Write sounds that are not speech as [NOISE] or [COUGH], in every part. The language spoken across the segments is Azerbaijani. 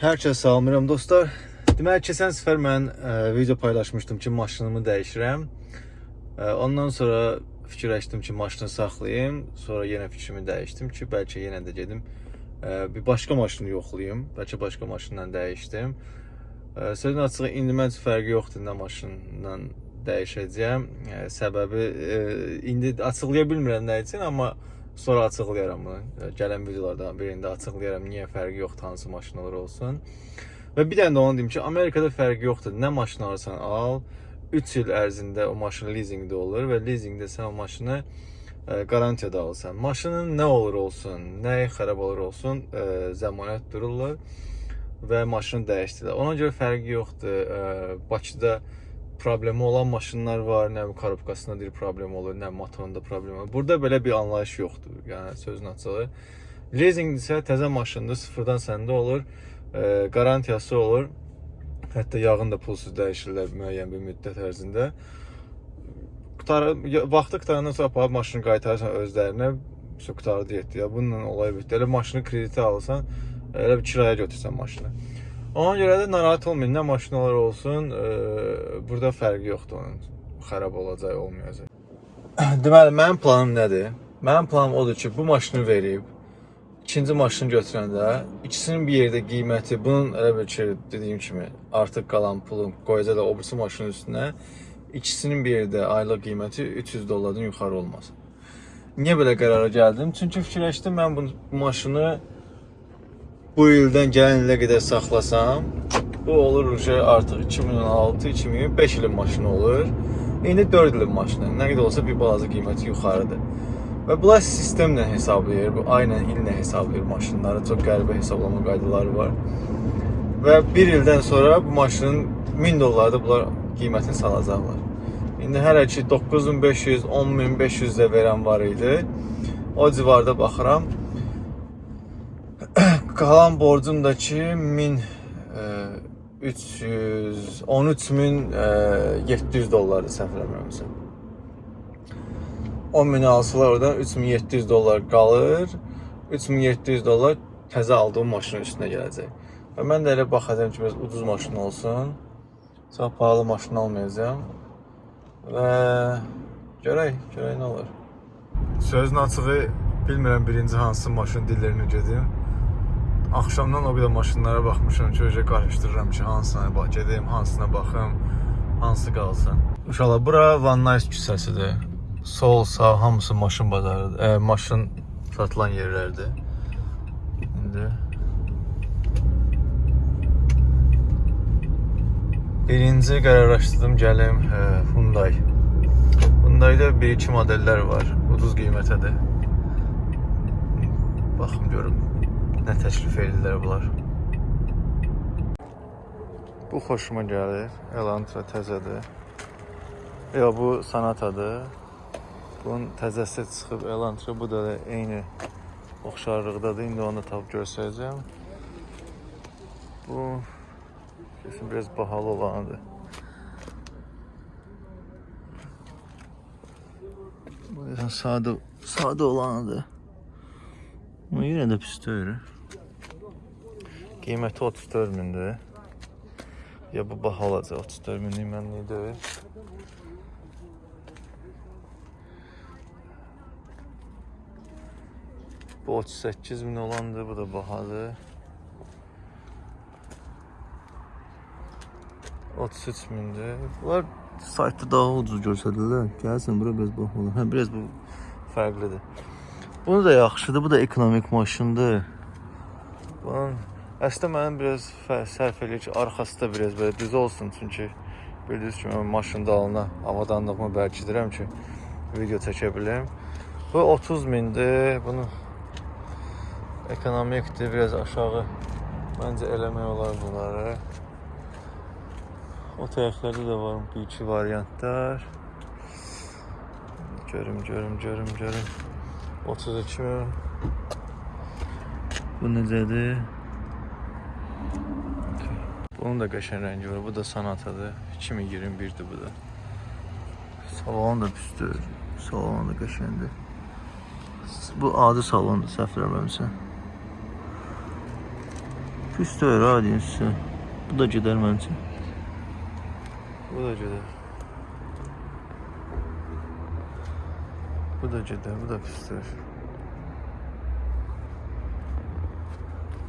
Hər kəs salamlayıram dostlar. Deməli keçən səfər mən ə, video paylaşmışdım ki, maşınımı dəyişirəm. Ə, ondan sonra fikirləşdim ki, maşını saxlayım. Sonra yenə fikrimi dəyişdim ki, bəlkə yenə də gedim ə, bir başqa maşını yoxlayım. Bəlkə başqa maşınla dəyişdim. Ə, Sözün açığı indi mən fərqi yoxdur nə maşınla dəyişəcəyəm. Ə, Səbəbi ə, indi açıqlaya bilmirəm nə üçün, amma sonra açıqlayaram bunu. Gələn videolardan birində açıqlayaram niyə fərqi yoxdur hansı maşınlar olsun. Və bir dənə də onu deyim ki, Amerikada fərqi yoxdur. Nə maşın alırsan al, 3 il ərzində o maşın lizinqdə olur və lizinqdə sən o maşını qarantiyada alırsan. Maşının nə olur olsun, nəyi xarab olur olsun, zəmanət dururlar və maşını dəyişdirlər. Ona görə fərqi yoxdur. Bakıda problemi olan maşınlar var, nə korobkasında bir problem olur, nə motorunda problem olur. Burada belə bir anlayış yoxdur. Yəni sözün açığı. Leasing isə təzə maşındır, sıfırdan səndə olur, e, garantiyası olur. Hətta yağını da pulsuz dəyişirlər müəyyən bir müddət ərzində. Qutara, vaxtı qutarandan sonra aparıb maşını qaytarırsan özlərinə, so qutardı getdi. Ya bununla olay bitdi. Elə maşını kreditə alsan, elə bir kirayə götürsən maşını. Ona görə də narahat olmayın. Nə maşınlar olsun, e, burada fərqi yoxdur onun. Xarab olacaq, olmayacaq. [CLEARS THROAT] Deməli, mənim planım nədir? Mənim planım odur ki, bu maşını verib ikinci maşını götürəndə ikisinin bir yerdə qiyməti bunun elə bir ki, dediyim kimi artıq qalan pulum qoyacaq da o birisi maşının üstünə ikisinin bir yerdə aylıq qiyməti 300 dollardan yuxarı olmasın. Niyə belə qərara gəldim? Çünki fikirləşdim mən bu maşını bu ildən gələn ilə qədər saxlasam, bu olur ki, artıq 2016, 2005 ilin maşını olur. İndi 4 ilin maşını. Nə qədər olsa bir balaca qiyməti yuxarıdır. Və bunlar sistemlə hesablayır, bu ayla illə hesablayır maşınları. Çox qəribə hesablama qaydaları var. Və 1 ildən sonra bu maşının 1000 dollarda bunlar qiymətini salacaqlar. İndi hələ ki 9500, 10500 də verən var idi. O civarda baxıram. Qalan borcum da ki 1000 e, 300 13700 e, dollardır səhv eləmirəmsə. 10 min alsalar oradan 3700 dollar qalır. 3700 dollar təzə aldığım maşının üstünə gələcək. Və mən də elə baxacağam ki, biraz ucuz maşın olsun. Çox pahalı maşın almayacağam. Və görək, görək nə olur. Sözün açığı bilmirəm birinci hansı maşın dillerini gedim. Axşamdan o qədər maşınlara baxmışam ki, öcə qarışdırıram ki, hansına gedim, hansına baxım, hansı qalsın. İnşallah bura Van Nuys küçəsidir. Sol, sağ hamısı maşın bazarıdır. E, maşın satılan yerlərdir. İndi Birinci qərarlaşdırdım gəlim e, Hyundai. Hyundai-da 1-2 modellər var. Ucuz qiymətədir. Baxım görüm nə təklif edirlər bunlar. Bu xoşuma gəlir. Elantra təzədir. Yox, bu Sonatadır. Bunun təzəsi çıxıb Elantra. Bu da eyni oxşarlıqdadır. İndi onu da tapıb göstərəcəm. Bu kesin biraz bahalı olanıdır. Bu sadə sadə olanıdır. Amma yenə də pis deyil. Qiyməti 34 mindir. Ya bu baha olacaq 34 minlik mənlik deyil. Bu 38 min olandır, bu da bahadır. 33 mindir. Bunlar saytda daha ucuz göstərirlər. Gəlsin bura biraz bahalı. Hə, biraz bu fərqlidir. Bunu da yaxşıdır. Bu da ekonomik maşındır. Bunun əslində mənim biraz sərf eləyir ki, arxası da biraz belə düz olsun çünki bildiyiniz kimi mən maşın dalına avadanlığımı bərkidirəm ki, video çəkə bilim. Bu 30 mindir. Bunu ekonomikdir, biraz aşağı məncə eləmək olar bunları. O tərəflərdə də var bir iki variantlar. Görüm, görüm, görüm, görüm. 32 min. Bu necədir? Bunun da qəşəng rəngi var. Bu da Sonatadır. 2021-dir bu da. Salon da püstür. Salon da qəşəngdir. Bu adi salondur, səhv eləmirəmsə. Pis deyil ha dinsi. Bu da gedər məncə. Bu da gedər. Bu da gedər, bu da pisdir.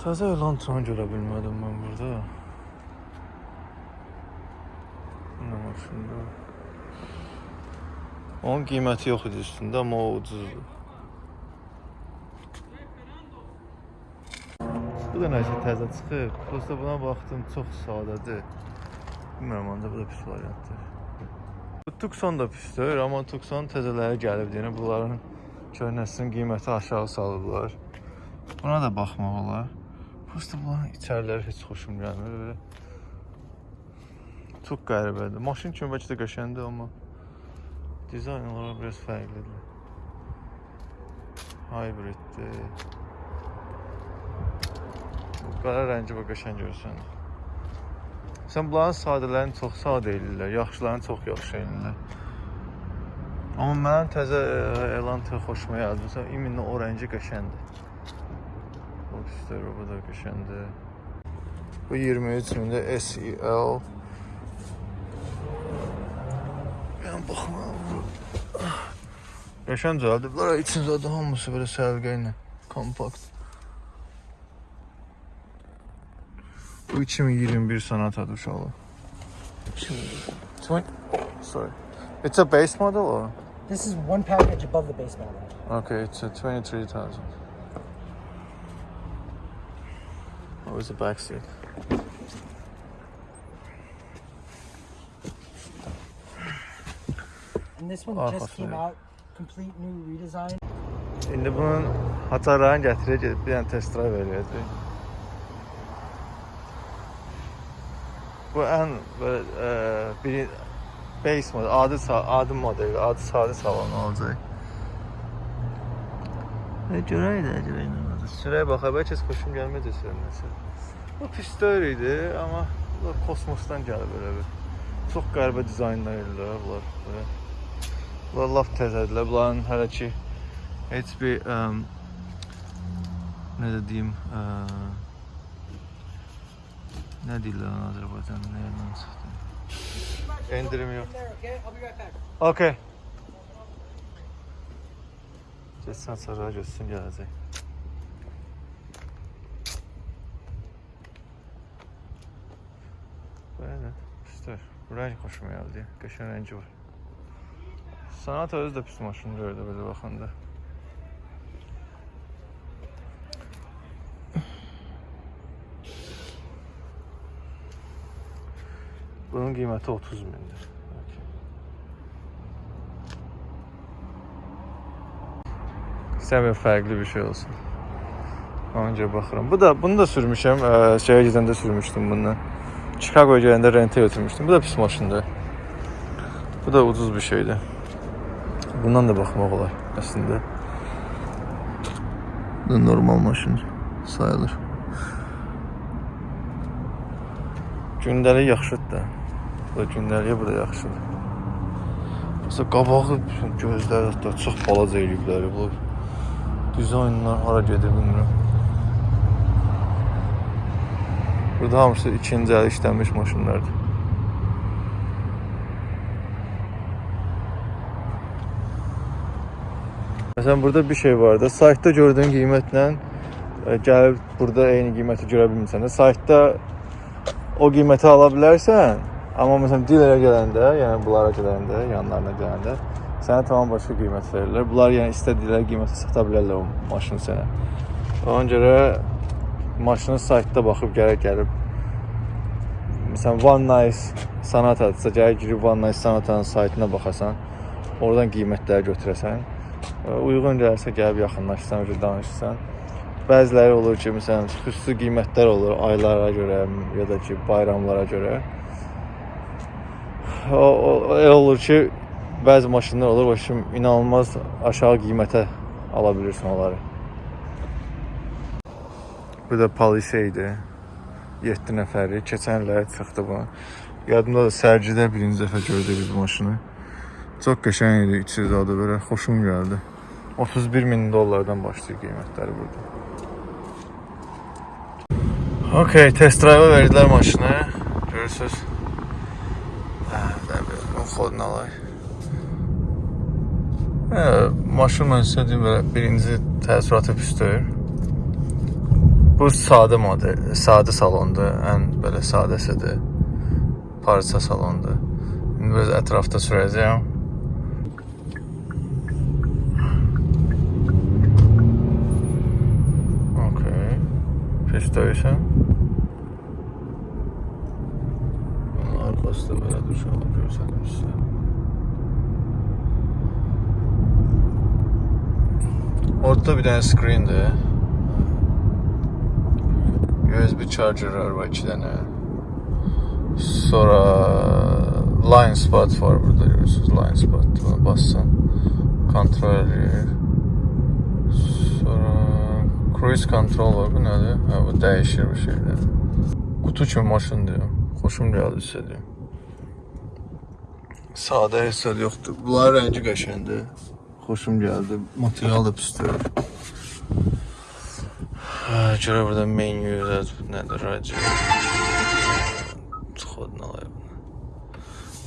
Təzə elantranı görə bilmədim mən burada. Nə maşında? Onun qiyməti yox idi üstündə, amma o ucuzdur. Bu da nəsə təzə çıxıb. Prosta buna baxdım, çox sadədir. Bilmirəm, ancaq bu da pis variantdır. Tucson da pisdir, amma Tucson təzələri gəlib deyən bunların köhnəsinin qiyməti aşağı salıblar. Buna da baxmaq olar. Prosta bunların içəriləri heç xoşum gəlmir belə. Çox qəribədir. Maşın kimi bəlkə də qəşəngdir, amma dizayn olaraq biraz fərqlidir. Hybriddir. Qara rəngi və qəşəng görürsən. Sən bunların sadələrini çox sadə eləyirlər, yaxşılarını çox yaxşı eləyirlər. Amma mənim təzə e, Elantra xoşuma gəldi. Məsələn, iminlə o rəngi qəşəngdir. Bu pisdir, bu da qəşəngdir. Bu 23 mində SEL. Yəni baxma. Qəşəng düzəldiblər. İçində də hamısı belə səliqə ilə kompakt. Bu 2021 sanatadır uşaqlar. 20 Sorry. It's a base model or? This is one package above the base model. Okay, it's a 23,000. Oh, it's a back seat. And this one Ah, just came fascinating. out, complete new redesign. İndi bunun hatarlarını gətirək, gedib bir dənə test drive eləyəcək. Bu ən e, bir base model, adi adi model, adi sadə salon olacaq. Və görək də görək nə olacaq. Sürəyə baxa, bəlkə heç xoşum gəlməyəcək sürməsi. Bu pis deyil idi, amma bu kosmosdan gəlib belə bir. Çox qəribə dizaynlar edirlər bunlar. Belə. Bunlar lap təzədirlər. Bunların hələ ki heç bir um, nə də deyim, ə, nə deyirlər ona Azərbaycanda, nədən çıxdı? Endirim yox. there, okay? I'll be right back. Okay. Getsən sonra görsün gələcək. Belə, pisdir. Bu rəng xoşuma gəldi. Qəşəng rəngi var. Sanat özü də pis maşın gördü belə baxanda. Bunun qiyməti 30 mindir. Okay. İstəmirəm fərqli bir şey olsun. Onca baxıram. Bu da bunu da sürmüşəm. Ə, şeyə gedəndə sürmüşdüm bundan. Chicagoya gələndə rentə götürmüşdüm. Bu da pis maşındır. Bu da ucuz bir şeydir. Bundan da baxmaq olar əslində. Bu normal maşın sayılır. Gündəlik yaxşıdır da. Bu da gündəliyə bu da yaxşıdır. Məsələn qabağı gözləri hətta çox balaca eləyiblər bu. Dizaynlar hara gedir bilmirəm. Burada hamısı ikinci əl işlənmiş maşınlardır. Məsələn burada bir şey var da, saytda gördüyün qiymətlə e, gəlib burada eyni qiyməti görə bilmirsən də. Saytda o qiyməti ala bilərsən, amma məsələn dilərə gələndə, yəni bunlara gələndə, yanlarına gələndə sənə tamam başqa qiymət verirlər. Bunlar yəni istədikləri qiymətə sata bilərlər o maşını sənə. Ona görə maşının saytda baxıb gərək gəlib Məsələn, One Nice Sonata-dırsa, gərək girib One Nice Sonata-nın saytına baxasan, oradan qiymətləri götürəsən. E, Uyğun gəlirsə gəlib yaxınlaşsan, danışsan. Bəziləri olur ki, məsələn, xüsusi qiymətlər olur aylara görə ya da ki, bayramlara görə. O, o elə olur ki, bəzi maşınlar olur, başım inanılmaz aşağı qiymətə ala bilirsən onları. Bu da Palisade. 7 nəfəri keçən il çıxdı bu. Yadımda da sərgidə birinci dəfə gördük biz bu maşını. Çox qəşəng idi, içi zadı belə xoşum gəldi. 31 min dollardan başlayır qiymətləri burada. Okey, test drive verdilər maşını. Görürsüz. Alay. Hə, maşın mən sizə deyim belə birinci təəssüratı deyil. Bu sadə model, sadə salondur, ən belə sadəsidir. Parça salondur. İndi biraz ətrafda sürəcəyəm. Okey. Pis deyilsən. Bunun arkası da belə duruşalı görsədim sizə. Orada bir dənə screendir. USB chargerlar var iki dənə. Sonra line spot var burada görürsünüz. Line spot. Buna bassan kontrol edir. Sonra cruise control var. Bu nədir? Ha, bu dəyişir bu şeylər. Qutu kimi maşındır. Xoşum gəldi hissediyorum. Sadə hissə yoxdur. Bunların rəngi qəşəngdir. Xoşum gəldi. Material da pis deyil. Ha, Görə burada menü də nədir? Radio. Xodun alayım.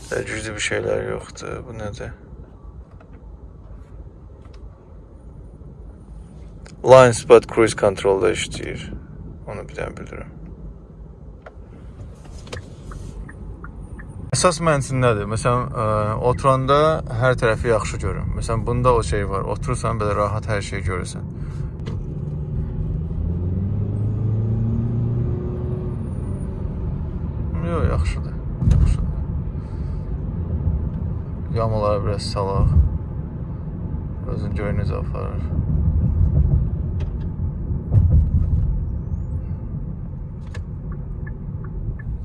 Təcrübə bir şeylər yoxdur. Bu nədir? Line Spot Cruise Control-da işləyir. Onu bir dənə bilirəm. Əsas mənsin nədir? Məsələn, ə, oturanda hər tərəfi yaxşı görün. Məsələn, bunda o şey var. Oturursan belə rahat hər şeyi görürsən. Yox, yaxşıdır. Yaxşıdır. Yamaları biraz salaq. Özün gör necə aparır.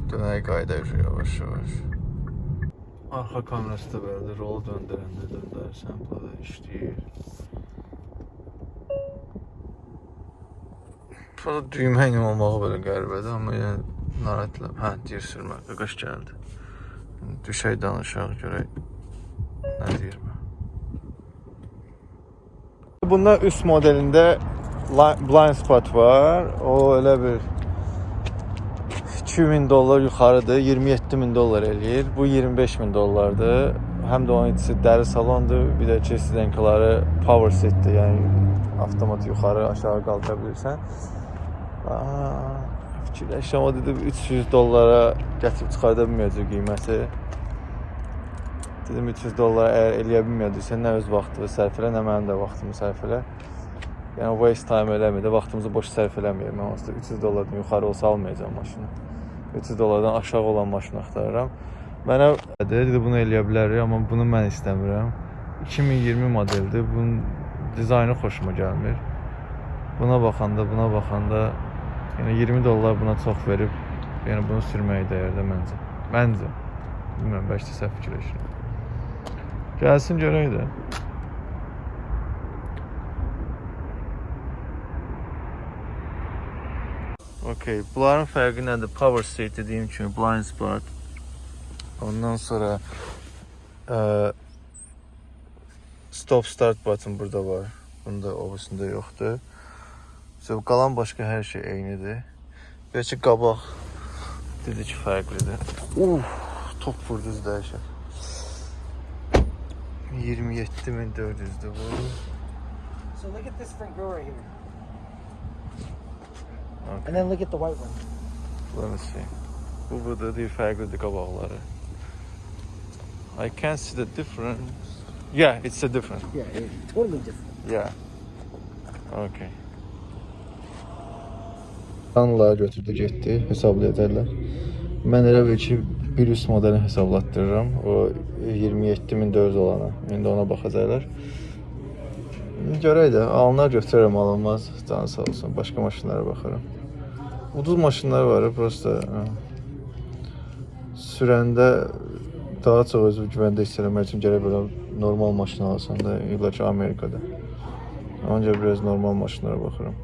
Dönək qayda yavaş yavaş. Arxa kamerası da belədir. Rolu döndürəndə döndərsən, burada işləyir. Burada düymə ilə olmağı belə qəribədir, amma yenə narahat etmirəm. Hə, deyir sürmə, qaqaş gəldi. Düşək danışaq, görək nə deyir mən. Bunda üst modelində li- blind spot var. O elə bir 2000 dollar yuxarıdır, 27 min dollar eləyir. Bu 25 min dollardır. Həm də onun içi dəri salondur, bir də sidenkaları power seatdir, yəni avtomat yuxarı, aşağı qaldıra bilirsən. Fikirləşirəm o dedi 300 dollara gətirib çıxarda bilməyəcək qiyməti. Dedim 300 dollar əgər eləyə bilməyəcəksən, nə öz vaxtını sərf elə, nə mənim də vaxtımı sərf elə. Yəni waste time eləmir də, vaxtımızı boş sərf eləməyək. Mən onsuz da 300 dollardan yuxarı olsa almayacağam maşını. 300 dollardan aşağı olan maşını axtarıram. Mənə dedi bunu eləyə bilərik, amma bunu mən istəmirəm. 2020 modeldir. Bunun dizaynı xoşuma gəlmir. Buna baxanda, buna baxanda yəni 20 dollar buna çox verib, yəni bunu sürməyə dəyər də məncə. Məncə. Bilmirəm, bəlkə səhv fikirləşirəm. Gəlsin görək də. Okay, bunların fərqi nədir? Power seat dediyim kimi blind spot. Ondan sonra ə, stop start button burada var. Bunda obusunda yoxdur. So, qalan başqa hər şey eynidir. Bəlkə qabaq dedi ki fərqlidir. Uf, top vurduz dəhşət. 27400-dür bu. So look at this front door right here. Okay. And then look at the white one. Let me see. Bu burada değil fərqlidir qabaqları. I can see the difference. Yeah, it's a difference. Yeah, it's totally different. Yeah. Okay. Anla götürdü getdi, hesablayacaqlar. Mən elə bil ki, bir üst modeli hesablatdırıram. O 27400 olana. İndi ona baxacaqlar. Görək də, alınar götürərəm, alınmaz. Canı sağ olsun. Başqa maşınlara baxaram. Ucuz maşınlar var, prosta sürəndə daha çox özü güvəndə hiss eləmək üçün gərək belə normal maşın alasan da, illa ki Amerikada. Ancaq biraz normal maşınlara baxıram.